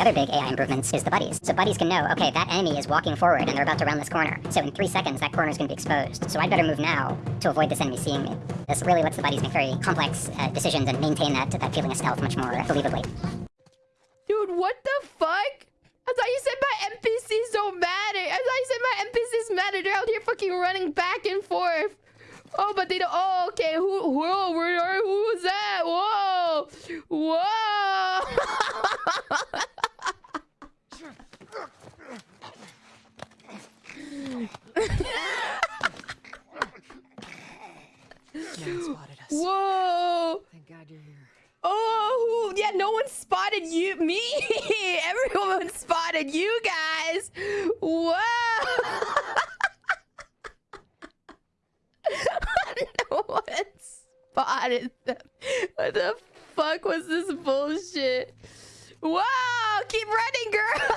the other big AI improvements is the buddies. So buddies can know, okay, that enemy is walking forward and they're about to round this corner. So in three seconds, that corner is going to be exposed. So I'd better move now to avoid this enemy seeing me. This really lets the buddies make very complex uh, decisions and maintain that, that feeling of stealth much more believably. Dude, what the fuck? I thought you said my NPCs don't matter. I thought you said my NPCs matter. They're out here fucking running back and forth. Oh, but they don't. Oh, okay. Who? Whoa, where, who was that? Whoa, whoa. Whoa. Thank God you're here. Oh, yeah, no one spotted you, me. Everyone spotted you guys. Whoa. no one spotted them. What the fuck was this bullshit? Whoa, keep running, girl.